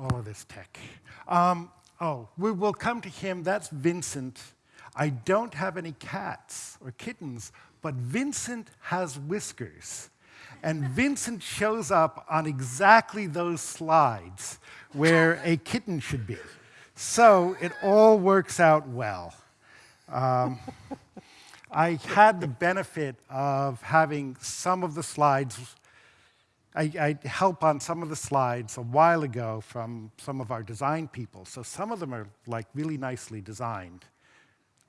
all of this tech. Um, oh, we will come to him. That's Vincent. I don't have any cats or kittens, but Vincent has whiskers. And Vincent shows up on exactly those slides where a kitten should be. So it all works out well. Um, I had the benefit of having some of the slides I, I, help on some of the slides a while ago from some of our design people. So some of them are like really nicely designed.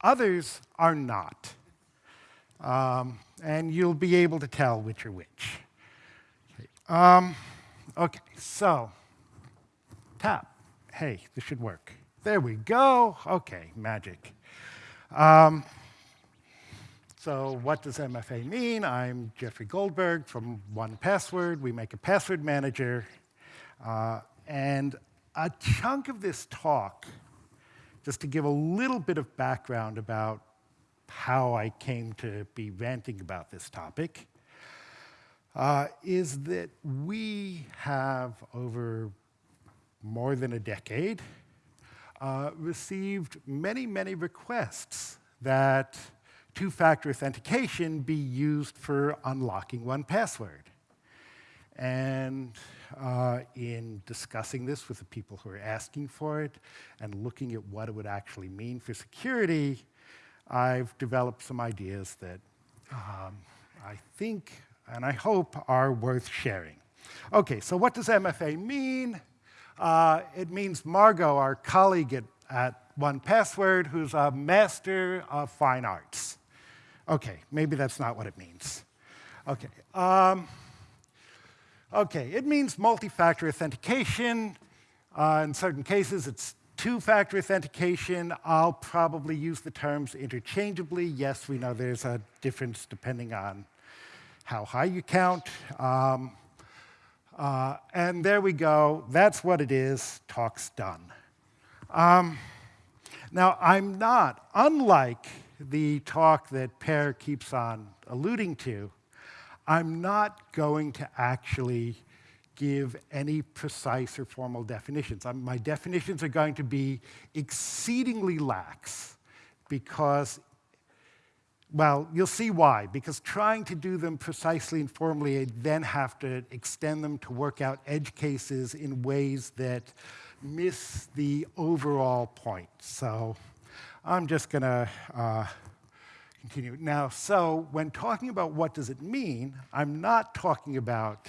Others are not. Um, and you'll be able to tell which are which. Okay, um, okay so tap. Hey, this should work. There we go. Okay, magic. Um, so what does MFA mean? I'm Jeffrey Goldberg from 1Password. We make a password manager. Uh, and a chunk of this talk, just to give a little bit of background about how I came to be ranting about this topic, uh, is that we have, over more than a decade, uh, received many, many requests that two-factor authentication be used for unlocking 1Password. And uh, in discussing this with the people who are asking for it and looking at what it would actually mean for security, I've developed some ideas that um, I think and I hope are worth sharing. Okay, so what does MFA mean? Uh, it means Margot, our colleague at, at 1Password, who's a master of fine arts. Okay, maybe that's not what it means. Okay, um, okay, it means multi-factor authentication. Uh, in certain cases, it's two-factor authentication. I'll probably use the terms interchangeably. Yes, we know there's a difference depending on how high you count. Um, uh, and there we go. That's what it is. Talk's done. Um, now, I'm not, unlike the talk that Per keeps on alluding to, I'm not going to actually give any precise or formal definitions. I'm, my definitions are going to be exceedingly lax because, well, you'll see why. Because trying to do them precisely and formally, I then have to extend them to work out edge cases in ways that miss the overall point. So I'm just going to uh, continue. Now, so when talking about what does it mean, I'm not talking about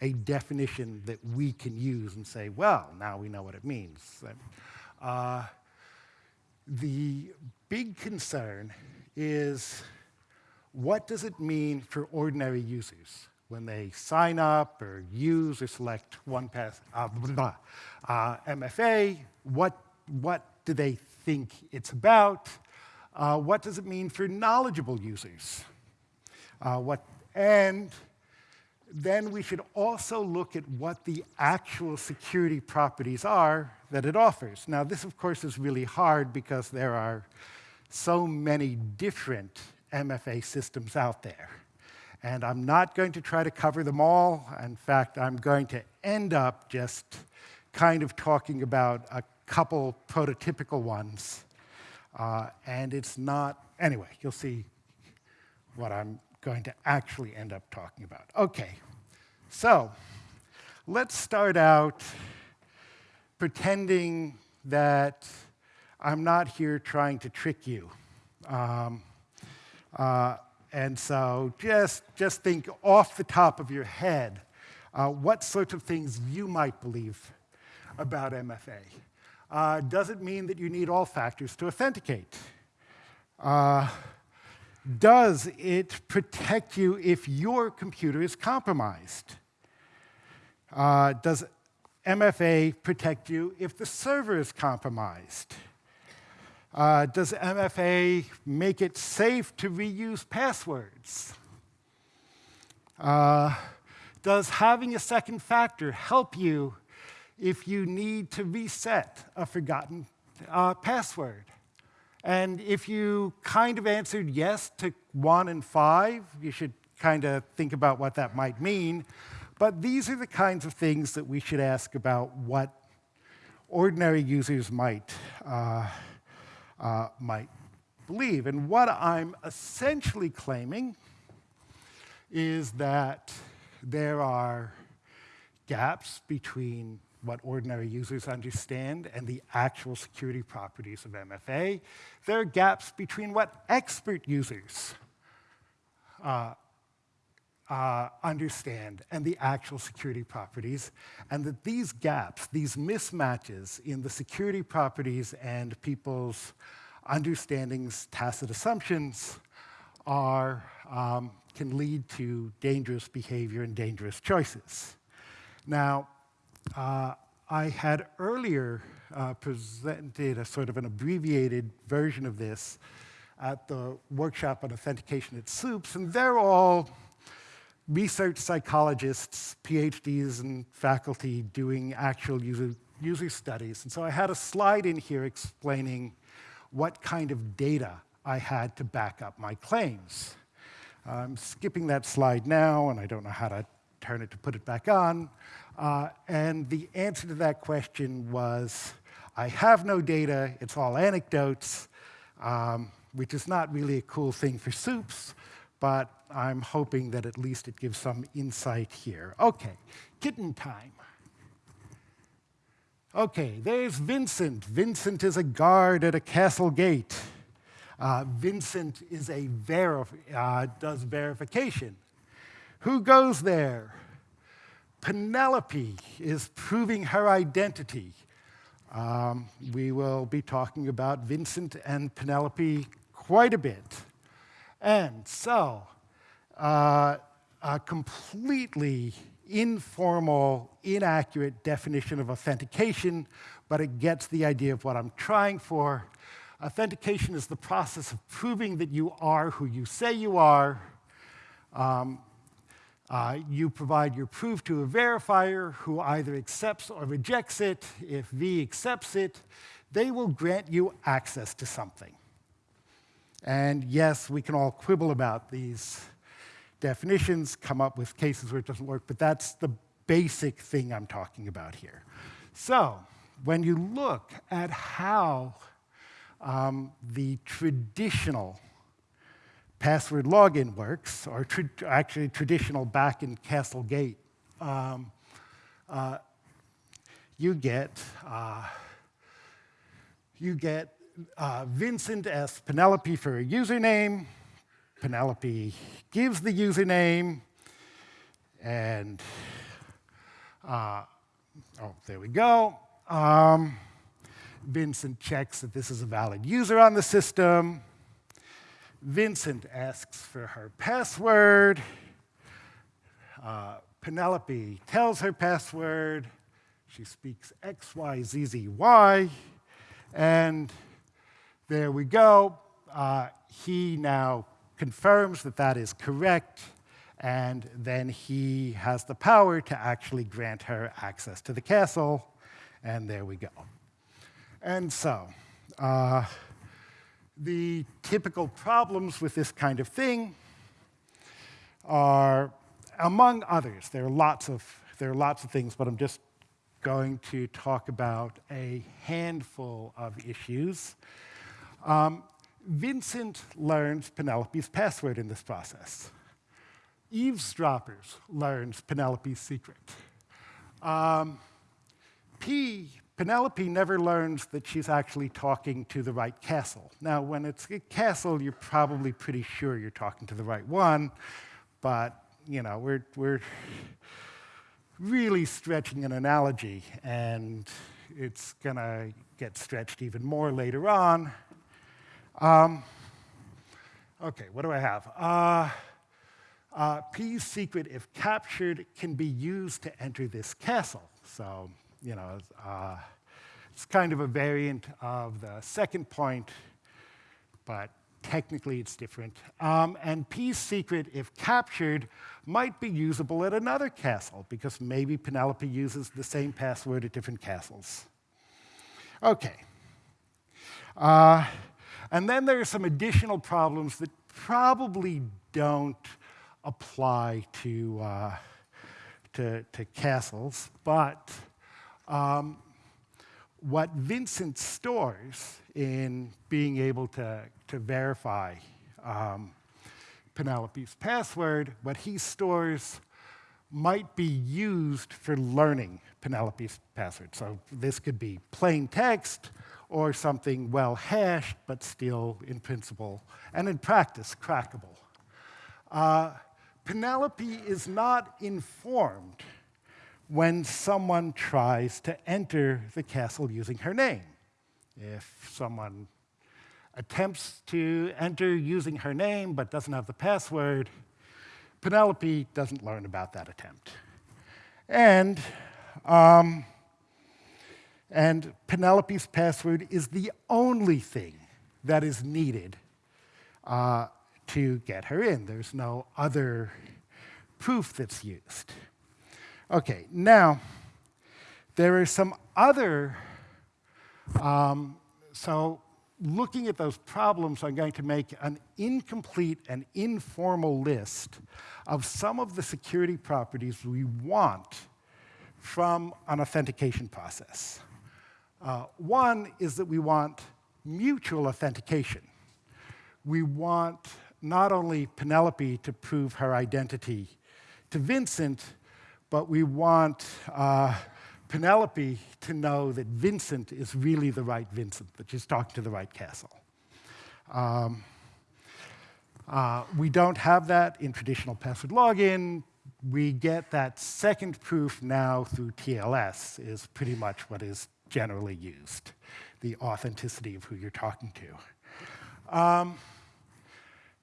a definition that we can use and say, well, now we know what it means. Uh, the big concern is what does it mean for ordinary users when they sign up or use or select one pass, uh, uh, MFA, what, what do they think it's about? Uh, what does it mean for knowledgeable users? Uh, what, and then we should also look at what the actual security properties are that it offers. Now, this, of course, is really hard because there are so many different MFA systems out there. And I'm not going to try to cover them all. In fact, I'm going to end up just kind of talking about a couple prototypical ones. Uh, and it's not, anyway, you'll see what I'm going to actually end up talking about. Okay, so let's start out pretending that I'm not here trying to trick you. Um, uh, and so just, just think off the top of your head uh, what sorts of things you might believe about MFA uh, does it mean that you need all factors to authenticate? Uh, does it protect you if your computer is compromised? Uh, does MFA protect you if the server is compromised? Uh, does MFA make it safe to reuse passwords? Uh, does having a second factor help you if you need to reset a forgotten uh, password. And if you kind of answered yes to one and five, you should kind of think about what that might mean. But these are the kinds of things that we should ask about what ordinary users might, uh, uh, might believe. And what I'm essentially claiming is that there are gaps between what ordinary users understand and the actual security properties of MFA. There are gaps between what expert users uh, uh, understand and the actual security properties, and that these gaps, these mismatches in the security properties and people's understandings, tacit assumptions, are, um, can lead to dangerous behavior and dangerous choices. Now, uh, I had earlier uh, presented a sort of an abbreviated version of this at the workshop on authentication at SOUPS, and they're all research psychologists, PhDs, and faculty doing actual user, user studies. And so I had a slide in here explaining what kind of data I had to back up my claims. I'm skipping that slide now, and I don't know how to turn it to put it back on. Uh, and the answer to that question was, I have no data, it's all anecdotes, um, which is not really a cool thing for SOUPS, but I'm hoping that at least it gives some insight here. Okay, kitten time. Okay, there's Vincent. Vincent is a guard at a castle gate. Uh, Vincent is a verif uh, does verification. Who goes there? Penelope is proving her identity. Um, we will be talking about Vincent and Penelope quite a bit. And so, uh, a completely informal, inaccurate definition of authentication, but it gets the idea of what I'm trying for. Authentication is the process of proving that you are who you say you are. Um, uh, you provide your proof to a verifier who either accepts or rejects it. If V accepts it, they will grant you access to something. And yes, we can all quibble about these definitions, come up with cases where it doesn't work, but that's the basic thing I'm talking about here. So when you look at how um, the traditional password login works, or tra actually traditional back in Castle Gate, um, uh, you get uh, you get uh, Vincent asks Penelope for a username. Penelope gives the username, and uh, oh, there we go. Um, Vincent checks that this is a valid user on the system. Vincent asks for her password. Uh, Penelope tells her password. She speaks X, Y, Z, Z, Y. And there we go. Uh, he now confirms that that is correct. And then he has the power to actually grant her access to the castle. And there we go. And so, uh, the typical problems with this kind of thing are, among others, there are lots of, there are lots of things, but I'm just going to talk about a handful of issues. Um, Vincent learns Penelope's password in this process. Eavesdroppers learns Penelope's secret. Um, P Penelope never learns that she's actually talking to the right castle. Now, when it's a castle, you're probably pretty sure you're talking to the right one, but you know, we're, we're really stretching an analogy, and it's gonna get stretched even more later on. Um, okay, what do I have? Uh, uh, P's secret, if captured, can be used to enter this castle. So you know, uh, it's kind of a variant of the second point, but technically it's different. Um, and P's secret, if captured, might be usable at another castle, because maybe Penelope uses the same password at different castles. Okay. Uh, and then there are some additional problems that probably don't apply to, uh, to, to castles, but um, what Vincent stores in being able to, to verify um, Penelope's password, what he stores might be used for learning Penelope's password. So this could be plain text or something well hashed, but still in principle and in practice crackable. Uh, Penelope is not informed when someone tries to enter the castle using her name. If someone attempts to enter using her name but doesn't have the password, Penelope doesn't learn about that attempt. And, um, and Penelope's password is the only thing that is needed uh, to get her in. There's no other proof that's used. Okay, now, there are some other, um, so looking at those problems, I'm going to make an incomplete and informal list of some of the security properties we want from an authentication process. Uh, one is that we want mutual authentication. We want not only Penelope to prove her identity to Vincent, but we want uh, Penelope to know that Vincent is really the right Vincent, that she's talking to the right castle. Um, uh, we don't have that in traditional password login. We get that second proof now through TLS is pretty much what is generally used, the authenticity of who you're talking to. Um,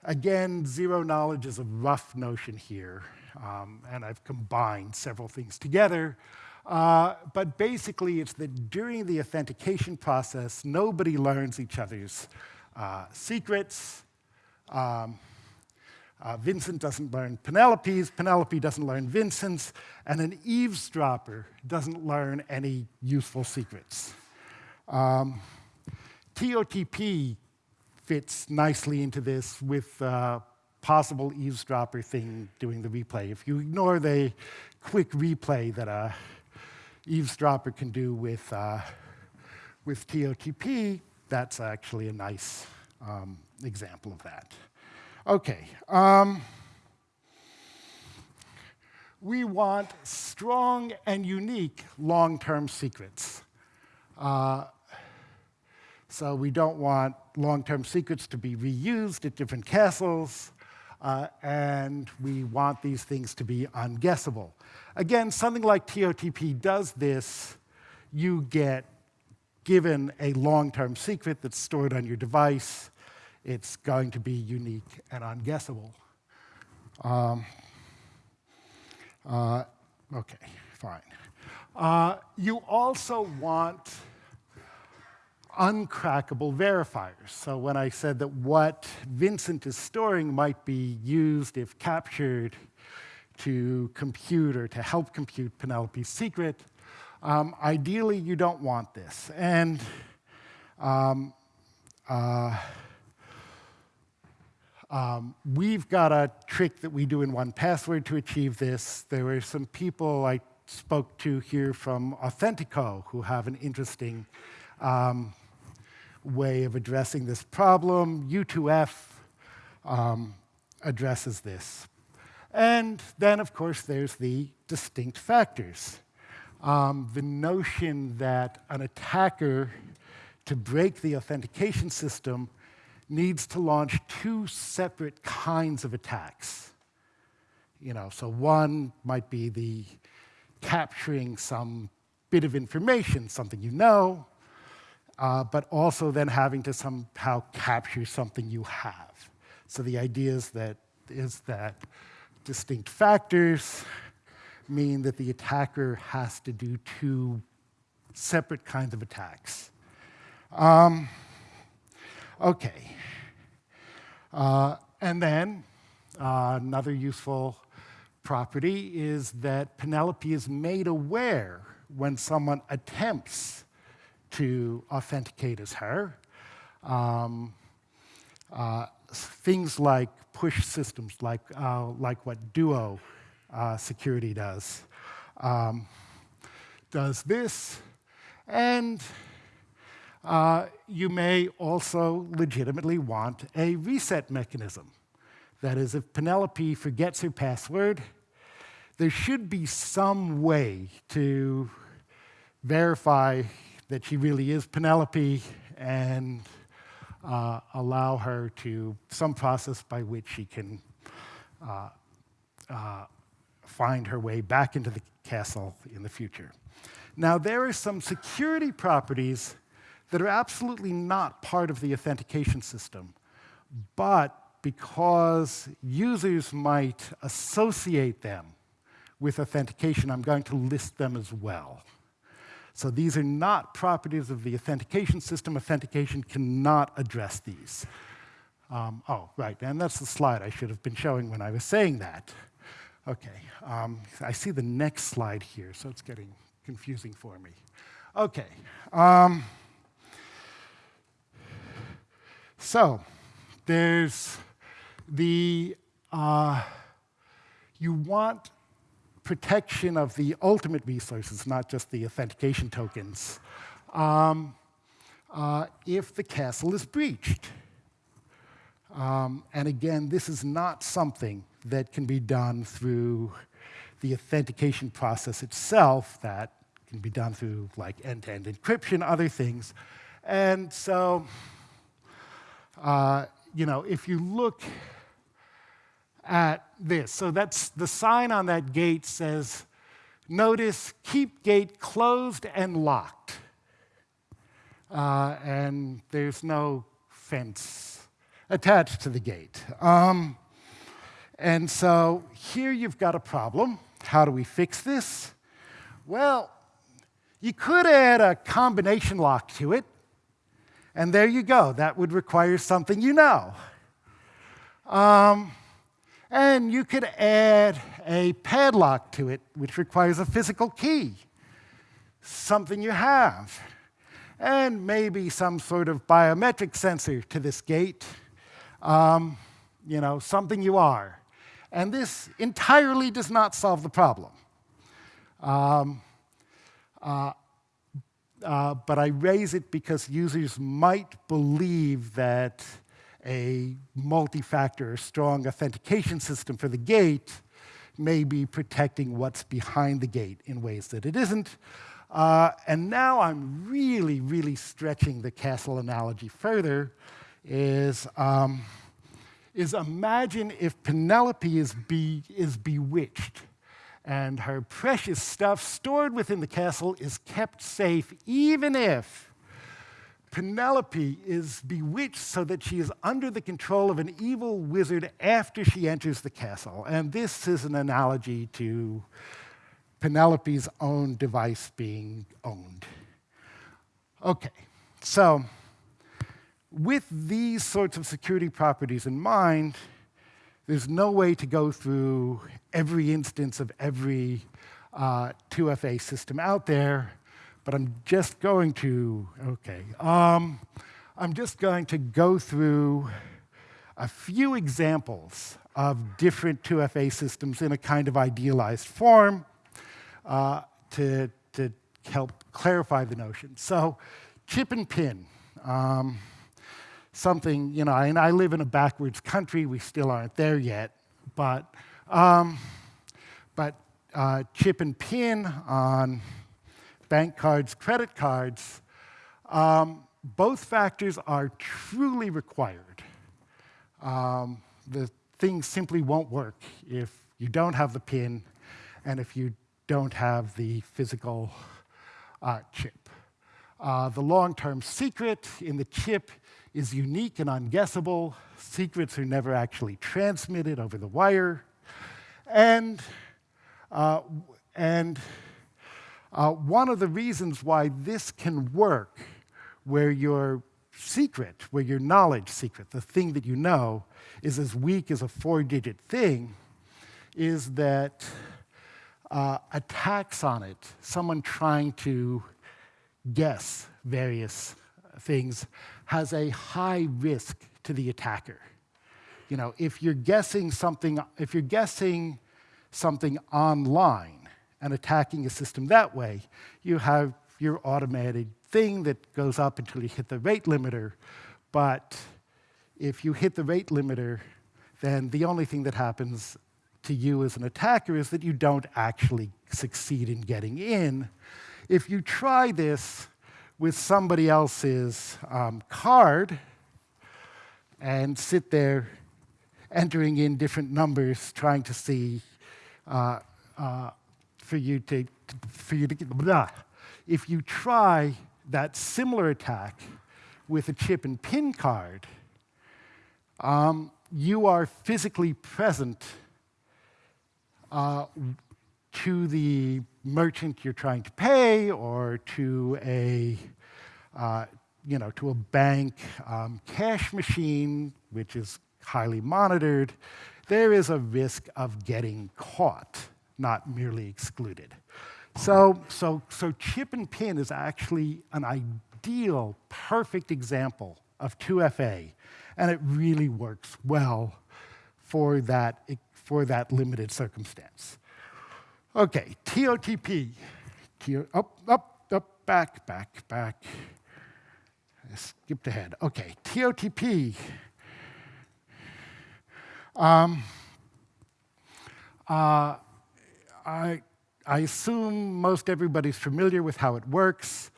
again, zero knowledge is a rough notion here. Um, and I've combined several things together. Uh, but basically, it's that during the authentication process, nobody learns each other's uh, secrets. Um, uh, Vincent doesn't learn Penelope's, Penelope doesn't learn Vincent's, and an eavesdropper doesn't learn any useful secrets. Um, TOTP fits nicely into this with uh, possible eavesdropper thing doing the replay. If you ignore the quick replay that a eavesdropper can do with, uh, with TOTP, that's actually a nice um, example of that. Okay. Um, we want strong and unique long-term secrets. Uh, so we don't want long-term secrets to be reused at different castles uh, and we want these things to be unguessable. Again, something like TOTP does this. You get given a long-term secret that's stored on your device. It's going to be unique and unguessable. Um, uh, OK, fine. Uh, you also want uncrackable verifiers. So when I said that what Vincent is storing might be used, if captured, to compute or to help compute Penelope's secret, um, ideally you don't want this. And um, uh, um, we've got a trick that we do in 1Password to achieve this. There were some people I spoke to here from Authentico who have an interesting um, way of addressing this problem. U2F um, addresses this. And then, of course, there's the distinct factors. Um, the notion that an attacker, to break the authentication system, needs to launch two separate kinds of attacks. You know, so one might be the capturing some bit of information, something you know, uh, but also then having to somehow capture something you have. So the idea is that, is that distinct factors mean that the attacker has to do two separate kinds of attacks. Um, okay. Uh, and then uh, another useful property is that Penelope is made aware when someone attempts to authenticate as her. Um, uh, things like push systems, like, uh, like what Duo uh, security does, um, does this. And uh, you may also legitimately want a reset mechanism. That is, if Penelope forgets her password, there should be some way to verify that she really is Penelope and uh, allow her to some process by which she can uh, uh, find her way back into the castle in the future. Now, there are some security properties that are absolutely not part of the authentication system, but because users might associate them with authentication, I'm going to list them as well. So these are not properties of the authentication system. Authentication cannot address these. Um, oh, right, and that's the slide I should have been showing when I was saying that. Okay, um, I see the next slide here, so it's getting confusing for me. Okay, um, so there's the, uh, you want protection of the ultimate resources, not just the authentication tokens, um, uh, if the castle is breached. Um, and again, this is not something that can be done through the authentication process itself that can be done through like end-to-end -end encryption, other things. And so, uh, you know, if you look at this, so that's the sign on that gate says, notice keep gate closed and locked. Uh, and there's no fence attached to the gate. Um, and so here you've got a problem. How do we fix this? Well, you could add a combination lock to it, and there you go. That would require something you know. Um, and you could add a padlock to it, which requires a physical key, something you have. And maybe some sort of biometric sensor to this gate, um, you know, something you are. And this entirely does not solve the problem. Um, uh, uh, but I raise it because users might believe that a multi-factor strong authentication system for the gate may be protecting what's behind the gate in ways that it isn't. Uh, and now I'm really, really stretching the castle analogy further, is um, is imagine if Penelope is, be, is bewitched and her precious stuff stored within the castle is kept safe, even if Penelope is bewitched so that she is under the control of an evil wizard after she enters the castle. And this is an analogy to Penelope's own device being owned. Okay, so with these sorts of security properties in mind, there's no way to go through every instance of every uh, 2FA system out there, but I'm just going to, okay, um, I'm just going to go through a few examples of different 2FA systems in a kind of idealized form uh, to, to help clarify the notion. So chip and pin. Um, something, you know, and I live in a backwards country, we still aren't there yet, but, um, but uh, chip and pin on bank cards, credit cards, um, both factors are truly required. Um, the thing simply won't work if you don't have the pin and if you don't have the physical uh, chip. Uh, the long-term secret in the chip is unique and unguessable. Secrets are never actually transmitted over the wire. And, uh, and uh, one of the reasons why this can work, where your secret, where your knowledge secret, the thing that you know, is as weak as a four-digit thing, is that uh, attacks on it, someone trying to guess various things, has a high risk to the attacker. You know, if you're guessing something, if you're guessing something online and attacking a system that way, you have your automated thing that goes up until you hit the rate limiter. But if you hit the rate limiter, then the only thing that happens to you as an attacker is that you don't actually succeed in getting in. If you try this with somebody else's um, card and sit there entering in different numbers, trying to see uh, uh, for you to, for you to get blah. If you try that similar attack with a chip and pin card, um, you are physically present uh, to the merchant you're trying to pay or to a, uh, you know, to a bank um, cash machine, which is highly monitored, there is a risk of getting caught, not merely excluded. So, so, so chip and pin is actually an ideal, perfect example of 2FA, and it really works well for that, for that limited circumstance. Okay, TOTP. Up, up, up, back, back, back. I skipped ahead. Okay, TOTP. Um, uh, I, I assume most everybody's familiar with how it works.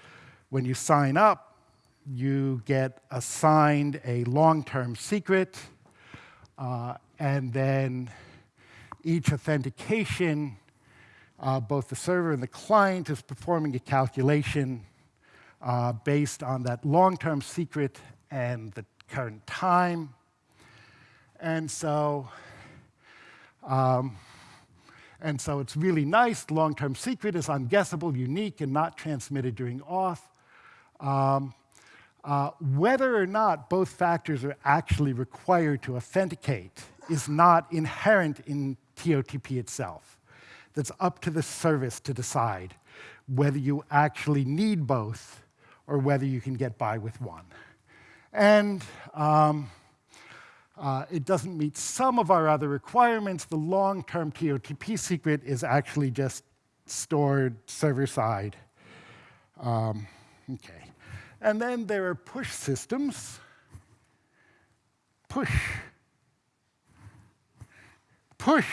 When you sign up, you get assigned a long-term secret, uh, and then each authentication, uh, both the server and the client is performing a calculation uh, based on that long-term secret and the current time. And so um, and so it's really nice. Long-term secret is unguessable, unique, and not transmitted during auth. Um, uh, whether or not both factors are actually required to authenticate is not inherent in TOTP itself. That's up to the service to decide whether you actually need both or whether you can get by with one. And um, uh, it doesn't meet some of our other requirements. The long-term TOTP secret is actually just stored server-side. Um, okay. And then there are push systems. Push. Push.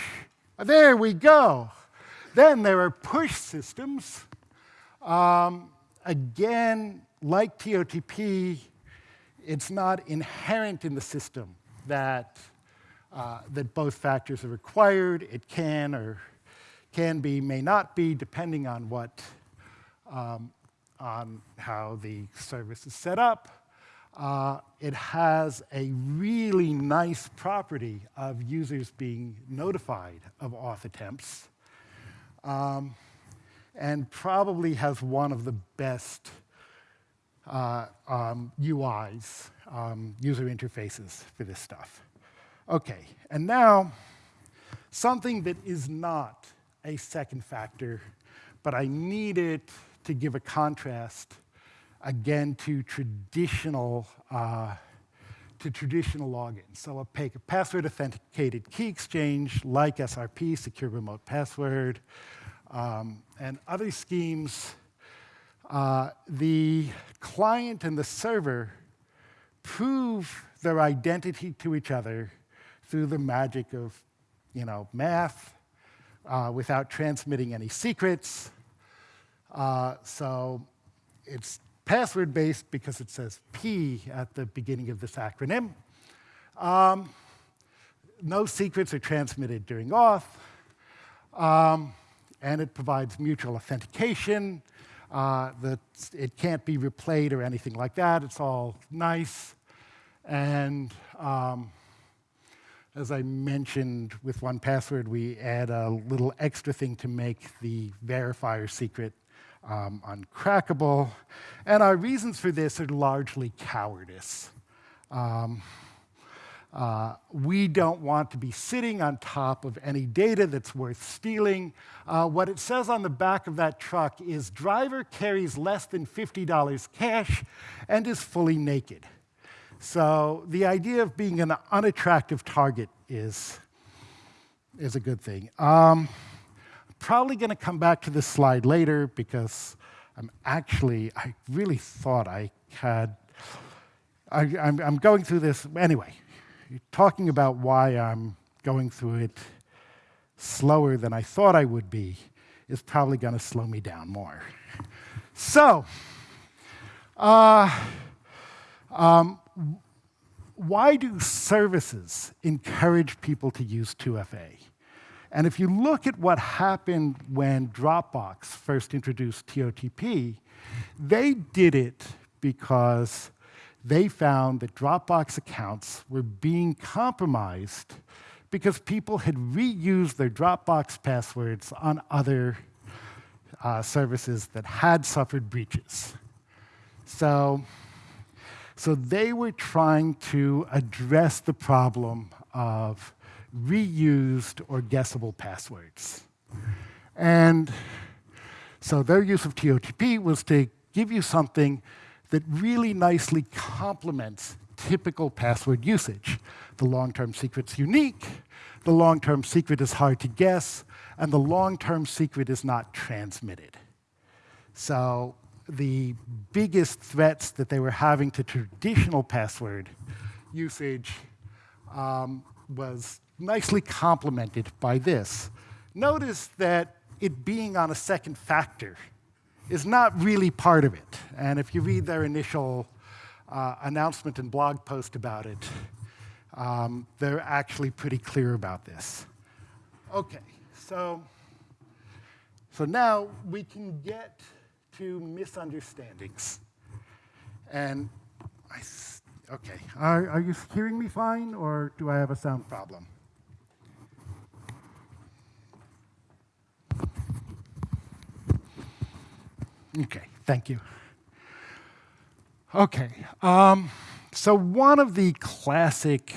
There we go. Then there are push systems. Um, again, like TOTP, it's not inherent in the system that, uh, that both factors are required. It can or can be, may not be, depending on what, um, on how the service is set up. Uh, it has a really nice property of users being notified of auth attempts, um, and probably has one of the best uh, um, UIs, um, user interfaces for this stuff. Okay, and now something that is not a second factor, but I need it to give a contrast again to traditional uh, to traditional login. So a password authenticated key exchange like SRP, secure remote password, um, and other schemes uh, the client and the server prove their identity to each other through the magic of you know, math uh, without transmitting any secrets. Uh, so it's password-based because it says P at the beginning of this acronym. Um, no secrets are transmitted during auth. Um, and it provides mutual authentication uh, that it can't be replayed or anything like that. It's all nice. And um, as I mentioned with 1Password, we add a little extra thing to make the verifier secret um, uncrackable. And our reasons for this are largely cowardice. Um, uh, we don't want to be sitting on top of any data that's worth stealing. Uh, what it says on the back of that truck is driver carries less than $50 cash and is fully naked. So the idea of being an unattractive target is, is a good thing. Um, probably going to come back to this slide later because I'm actually, I really thought I had, I, I'm, I'm going through this, anyway, talking about why I'm going through it slower than I thought I would be is probably going to slow me down more. So, uh, um, why do services encourage people to use 2FA? And if you look at what happened when Dropbox first introduced TOTP, they did it because they found that Dropbox accounts were being compromised because people had reused their Dropbox passwords on other uh, services that had suffered breaches. So, so they were trying to address the problem of reused or guessable passwords. And so their use of TOTP was to give you something that really nicely complements typical password usage. The long-term secret's unique, the long-term secret is hard to guess, and the long-term secret is not transmitted. So the biggest threats that they were having to traditional password usage um, was nicely complemented by this. Notice that it being on a second factor is not really part of it. And if you read their initial uh, announcement and blog post about it, um, they're actually pretty clear about this. Okay, so, so now we can get to misunderstandings. And I, okay, are, are you hearing me fine, or do I have a sound problem? Okay, thank you. Okay, um, so one of the classic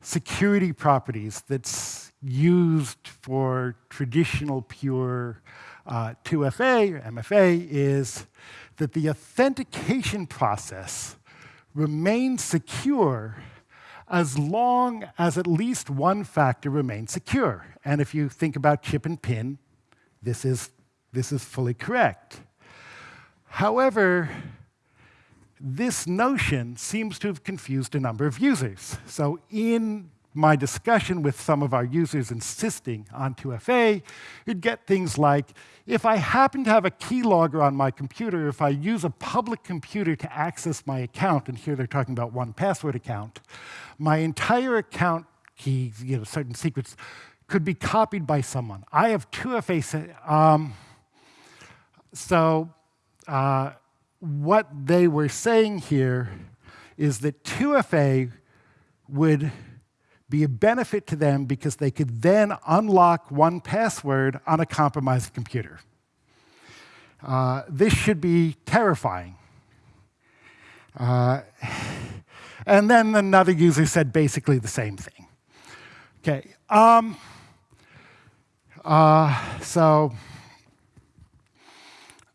security properties that's used for traditional pure uh, 2FA or MFA is that the authentication process remains secure as long as at least one factor remains secure. And if you think about chip and pin, this is this is fully correct. However, this notion seems to have confused a number of users. So in my discussion with some of our users insisting on 2FA, you'd get things like, if I happen to have a keylogger on my computer, if I use a public computer to access my account, and here they're talking about 1Password account, my entire account keys, you know, certain secrets, could be copied by someone. I have 2FA, um, so uh, what they were saying here is that 2FA would be a benefit to them because they could then unlock 1Password on a compromised computer. Uh, this should be terrifying. Uh, and then another user said basically the same thing. Okay, um, uh, so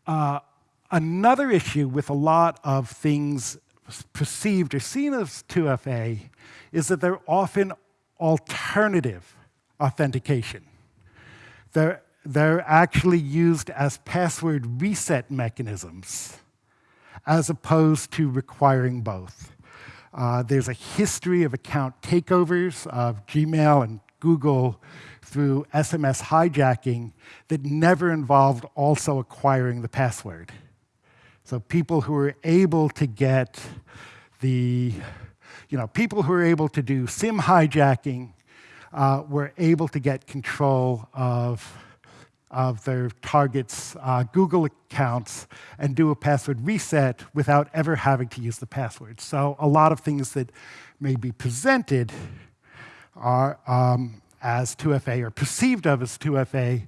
uh, another issue with a lot of things perceived or seen as 2FA is that they're often alternative authentication. They're, they're actually used as password reset mechanisms as opposed to requiring both. Uh, there's a history of account takeovers of Gmail and Google through SMS hijacking that never involved also acquiring the password. So people who were able to get the, you know, people who were able to do SIM hijacking uh, were able to get control of, of their target's uh, Google accounts and do a password reset without ever having to use the password. So a lot of things that may be presented are um, as 2FA or perceived of as 2FA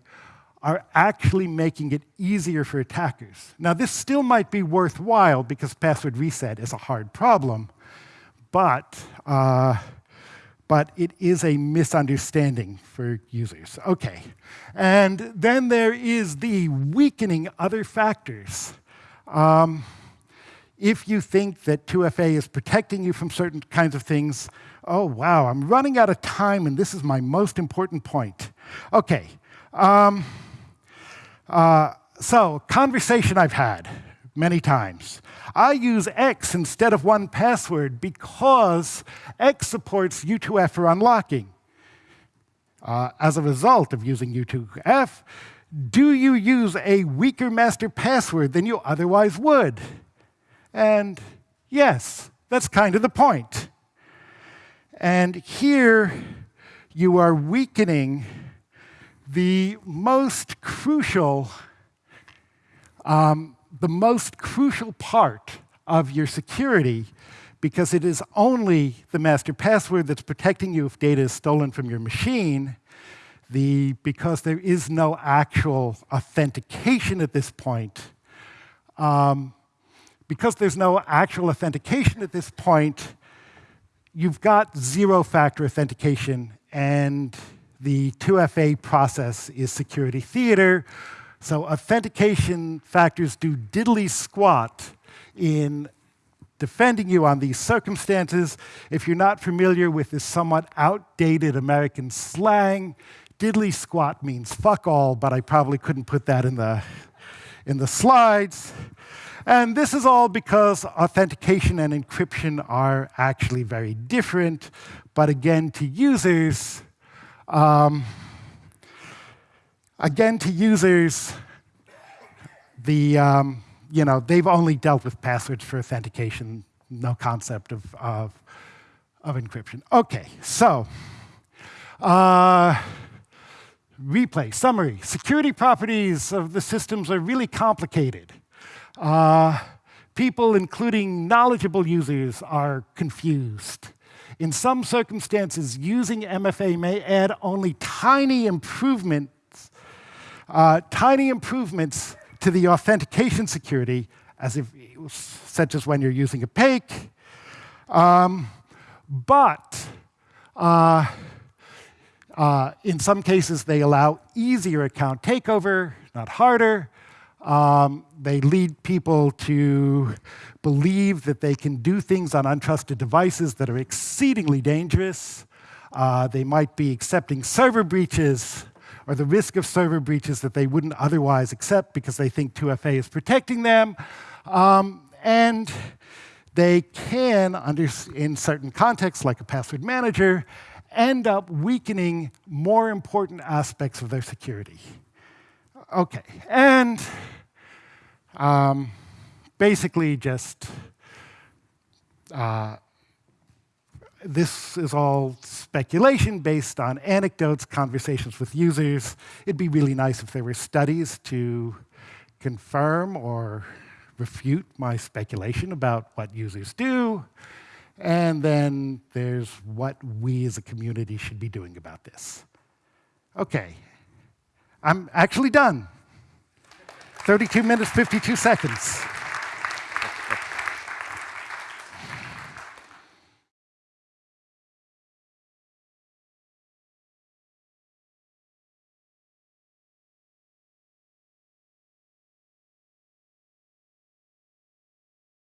are actually making it easier for attackers. Now, this still might be worthwhile because password reset is a hard problem, but, uh, but it is a misunderstanding for users. Okay, and then there is the weakening other factors. Um, if you think that 2FA is protecting you from certain kinds of things, oh, wow, I'm running out of time, and this is my most important point. Okay. Um, uh, so, conversation I've had many times. I use X instead of 1Password because X supports U2F for unlocking. Uh, as a result of using U2F, do you use a weaker master password than you otherwise would? And yes, that's kind of the point. And here you are weakening the most crucial um, the most crucial part of your security because it is only the master password that's protecting you if data is stolen from your machine. The, because there is no actual authentication at this point, um, because there's no actual authentication at this point, you've got zero-factor authentication, and the 2FA process is security theater, so authentication factors do diddly squat in defending you on these circumstances. If you're not familiar with this somewhat outdated American slang, diddly squat means fuck all, but I probably couldn't put that in the, in the slides. And this is all because authentication and encryption are actually very different. But again, to users, um, Again, to users, the, um, you know, they've only dealt with passwords for authentication, no concept of, of, of encryption. OK, so uh, replay, summary. Security properties of the systems are really complicated. Uh, people, including knowledgeable users, are confused. In some circumstances, using MFA may add only tiny improvements, uh, tiny improvements to the authentication security, as if, such as when you're using a PAKE. Um, but uh, uh, in some cases, they allow easier account takeover, not harder. Um, they lead people to believe that they can do things on untrusted devices that are exceedingly dangerous. Uh, they might be accepting server breaches or the risk of server breaches that they wouldn't otherwise accept because they think 2FA is protecting them. Um, and they can, under, in certain contexts, like a password manager, end up weakening more important aspects of their security. OK, and um, basically just uh, this is all speculation based on anecdotes, conversations with users. It'd be really nice if there were studies to confirm or refute my speculation about what users do. And then there's what we as a community should be doing about this. OK, I'm actually done. 32 minutes, 52 seconds.